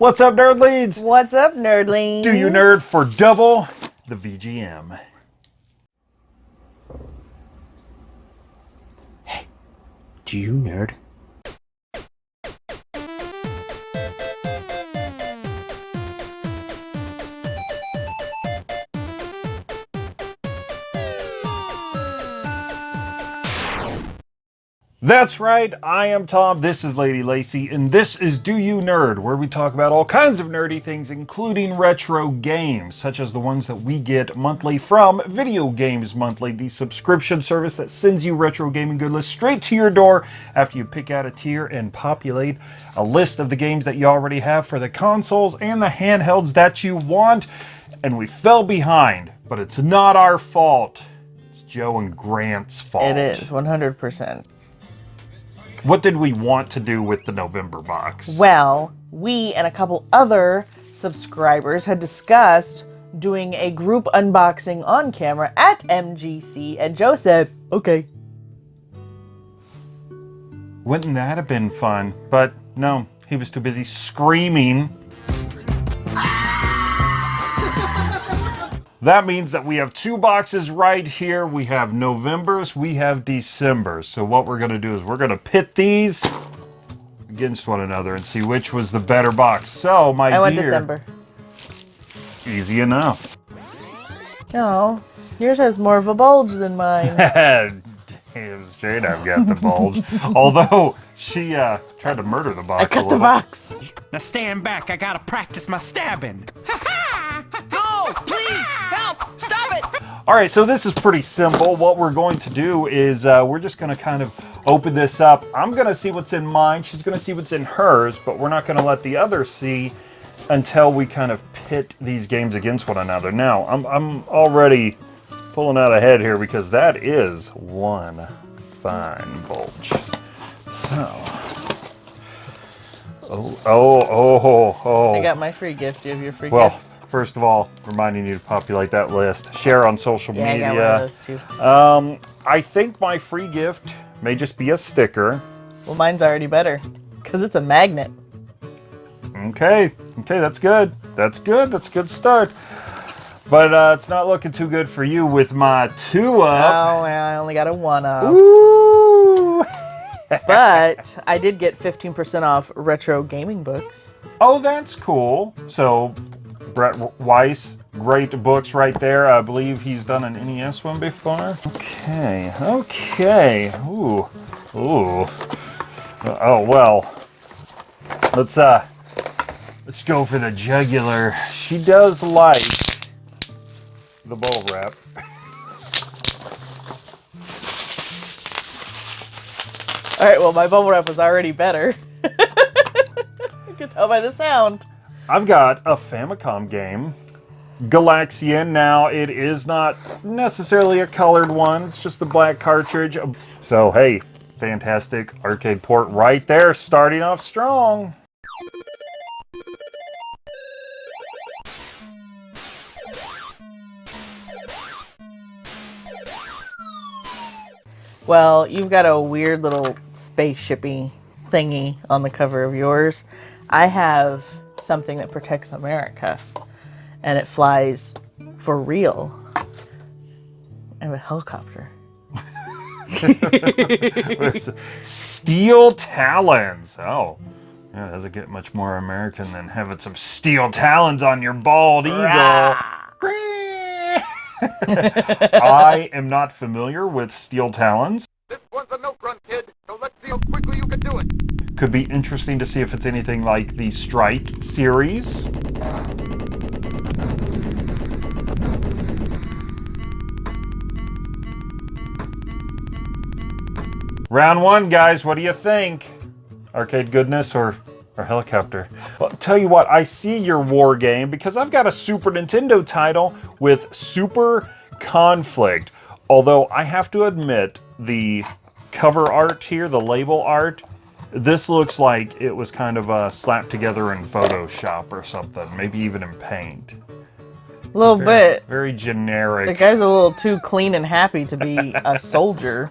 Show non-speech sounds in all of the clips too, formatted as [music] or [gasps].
What's up, nerdlings? What's up, nerdlings? Do you nerd for double the VGM? Hey, do you nerd? That's right, I am Tom, this is Lady Lacy, and this is Do You Nerd, where we talk about all kinds of nerdy things, including retro games, such as the ones that we get monthly from Video Games Monthly, the subscription service that sends you retro gaming good lists straight to your door after you pick out a tier and populate a list of the games that you already have for the consoles and the handhelds that you want. And we fell behind, but it's not our fault. It's Joe and Grant's fault. It is, 100%. What did we want to do with the November box? Well, we and a couple other subscribers had discussed doing a group unboxing on camera at MGC, and Joe said, okay. Wouldn't that have been fun? But no, he was too busy screaming That means that we have two boxes right here. We have November's, we have December's. So what we're going to do is we're going to pit these against one another and see which was the better box. So, my I went December. Easy enough. No, yours has more of a bulge than mine. [laughs] Damn straight I've got the bulge. [laughs] Although, she uh, tried to murder the box I cut the box. Now stand back, I gotta practice my stabbing. [laughs] All right, so this is pretty simple. What we're going to do is uh, we're just going to kind of open this up. I'm going to see what's in mine. She's going to see what's in hers, but we're not going to let the other see until we kind of pit these games against one another. Now, I'm, I'm already pulling out ahead here because that is one fine bulge. So, oh, oh, oh, oh. I got my free gift. Do you have your free Well, gift? First of all, reminding you to populate that list. Share on social Yeah, I media. got one of those too. Um, I think my free gift may just be a sticker. Well, mine's already better because it's a magnet. Okay, okay, that's good. That's good. That's a good start. But uh, it's not looking too good for you with my two up. Oh, I only got a one up. Ooh. [laughs] But I did get 15% off retro gaming books. Oh, that's cool. So, Brett Weiss, great books right there. I believe he's done an NES one before. Okay, okay. Ooh, ooh. Oh well. Let's uh, let's go for the jugular. She does like the bubble wrap. All right, well, my bubble wrap was already better. [laughs] you can tell by the sound. I've got a Famicom game, Galaxian. Now, it is not necessarily a colored one, it's just a black cartridge. So, hey, fantastic arcade port right there, starting off strong. Well, you've got a weird little spaceshipy thingy on the cover of yours. I have something that protects America, and it flies for real. I have a helicopter. [laughs] steel talons. Oh, yeah, it doesn't get much more American than having some steel talons on your bald eagle. [laughs] I am not familiar with steel talons. This one's a milk run, kid, so let's see how quickly you can do it. Could be interesting to see if it's anything like the Strike series. Round one, guys, what do you think? Arcade goodness or, or helicopter? Well, tell you what, I see your war game because I've got a Super Nintendo title with Super Conflict. Although I have to admit, the cover art here, the label art, this looks like it was kind of uh, slapped together in Photoshop or something, maybe even in paint. A little very, bit. Very generic. The guy's a little too clean and happy to be a [laughs] soldier.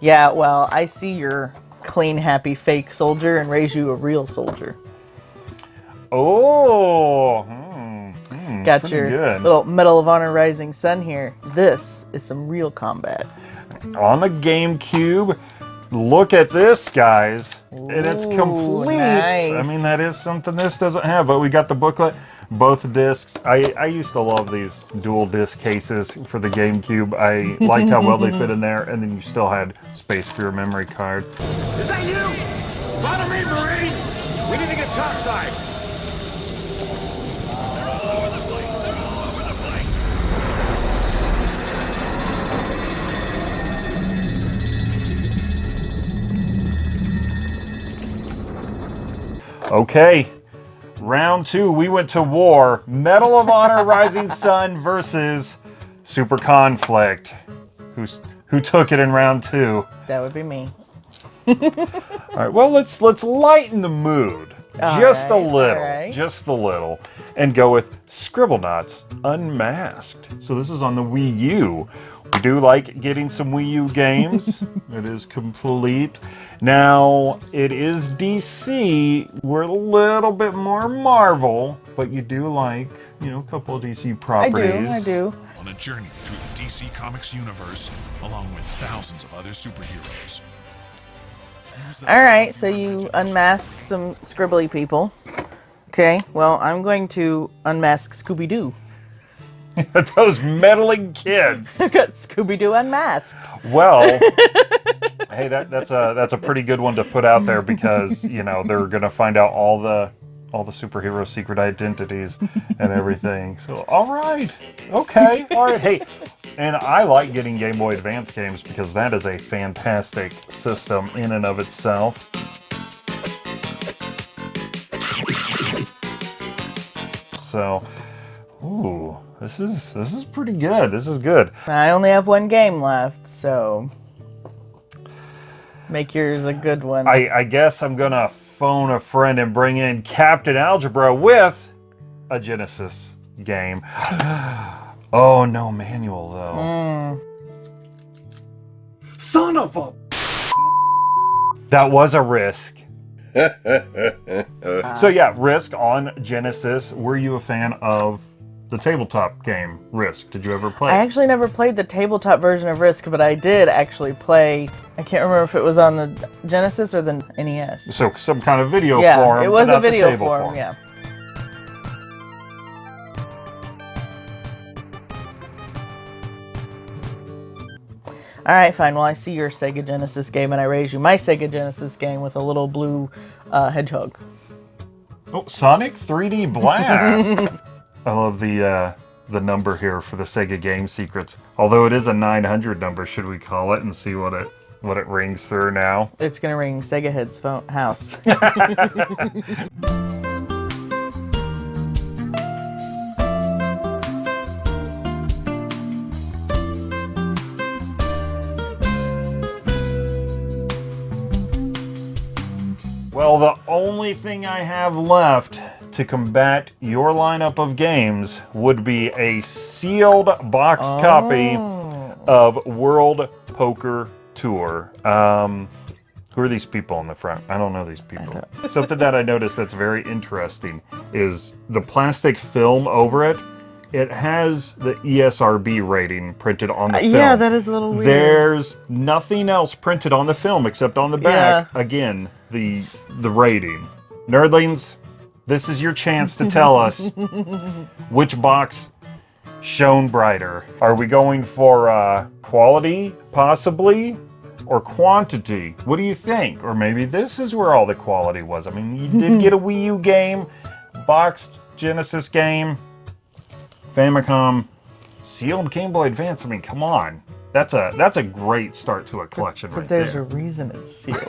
Yeah, well, I see your clean, happy fake soldier and raise you a real soldier. Oh, hmm, Got your good. little Medal of Honor Rising Sun here. This is some real combat. on the GameCube. Look at this, guys. and it's Ooh, complete. I mean, that is something this doesn't have, but we got the booklet, both discs. I, I used to love these dual disc cases for the GameCube. I liked how well they fit in there, and then you still had space for your memory card. Is that you? Follow me, Marine! We need to get topside! Okay, round two, we went to war. Medal of Honor Rising Sun versus Super Conflict. Who's, who took it in round two? That would be me. All right. Well, let's let's lighten the mood All just a little, all right. just a little, and go with Scribble Scribblenauts Unmasked. So this is on the Wii U. We do like getting some Wii U games. [laughs] it is complete. Now it is DC. We're a little bit more Marvel, but you do like you know a couple of DC properties. I do, I do. on a journey through the DC Comics universe, along with thousands of other superheroes. [laughs] All right, so you unmasked some scribbly people. Okay, well, I'm going to unmask Scooby Doo. [laughs] Those meddling kids. [laughs] Got Scooby Doo unmasked. Well, hey, that, that's a that's a pretty good one to put out there because you know they're gonna find out all the all the superhero secret identities and everything. So, all right, okay, all right. Hey, and I like getting Game Boy Advance games because that is a fantastic system in and of itself. So, ooh, this is this is pretty good. This is good. I only have one game left, so make yours a good one. I, I guess I'm gonna phone a friend and bring in Captain Algebra with a Genesis game. [gasps] [laughs] oh, no manual though. Mm. Son of a. That was a risk. [laughs] so yeah, Risk on Genesis. Were you a fan of the tabletop game Risk? Did you ever play? I actually never played the tabletop version of Risk, but I did actually play. I can't remember if it was on the Genesis or the NES. so some kind of video yeah, form. it was a video table form, Yeah. All right, fine. Well, I see your Sega Genesis game, and I raise you my Sega Genesis game with a little blue uh, hedgehog. Oh, Sonic 3D Blast. [laughs] I love the uh, the number here for the Sega Game Secrets. Although it is a 900 number, should we call it and see what it what it rings through now? It's gonna ring Sega Head's phone house. [laughs] [laughs] Well, the only thing I have left to combat your lineup of games would be a sealed boxed copy of World Poker Tour. Um, who are these people on the front? I don't know these people. Something that I noticed that's very interesting is the plastic film over it. It has the ESRB rating printed on the film. Uh, yeah, that is a little weird. There's nothing else printed on the film except on the back. Again, the the rating. Nerdlings, this is your chance to tell [laughs] us which box shone brighter. Are we going for uh, quality, possibly, or quantity? What do you think? Or maybe this is where all the quality was. I mean, you did [laughs] get a Wii U game, boxed Genesis game, Famicom, sealed Game Boy Advance. I mean, come on. That's a that's a great start to a collection But right there's there. a reason it's sealed.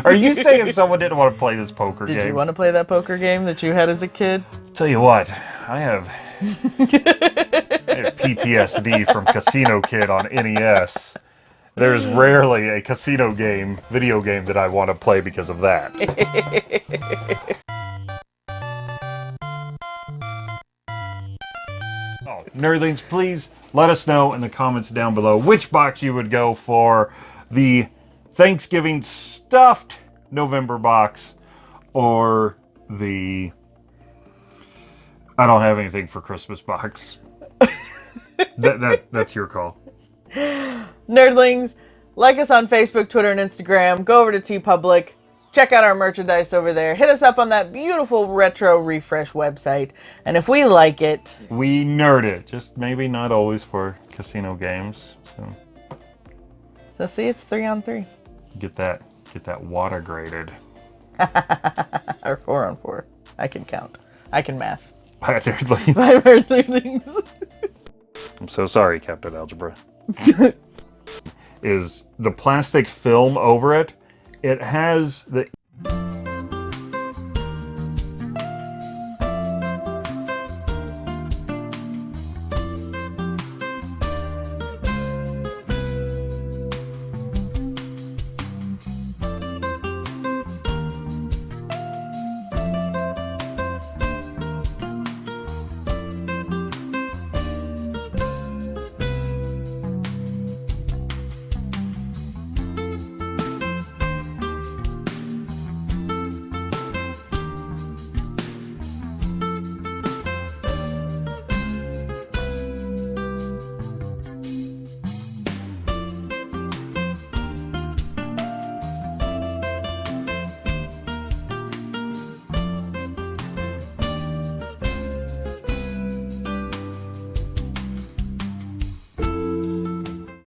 [laughs] Are you saying someone didn't want to play this poker Did game? you want to play that poker game that you had as a kid? Tell you what, I have, I have PTSD from Casino Kid on NES. There's rarely a casino game, video game that I want to play because of that. [laughs] Oh, nerdlings, please let us know in the comments down below which box you would go for the Thanksgiving stuffed November box or the I don't have anything for Christmas box. [laughs] that, that that's your call. Nerdlings, like us on Facebook, Twitter, and Instagram. Go over to TeePublic. Check out our merchandise over there. Hit us up on that beautiful retro refresh website. And if we like it, We nerd it, just maybe not always for casino games. So so see, it's three on three get that get that WATA graded. [laughs] or four on four. I can count. I can math. By nerdlings. Bye, Nerdlings. I'm so sorry, Captain Algebra. [laughs] is the plastic film over it. It has the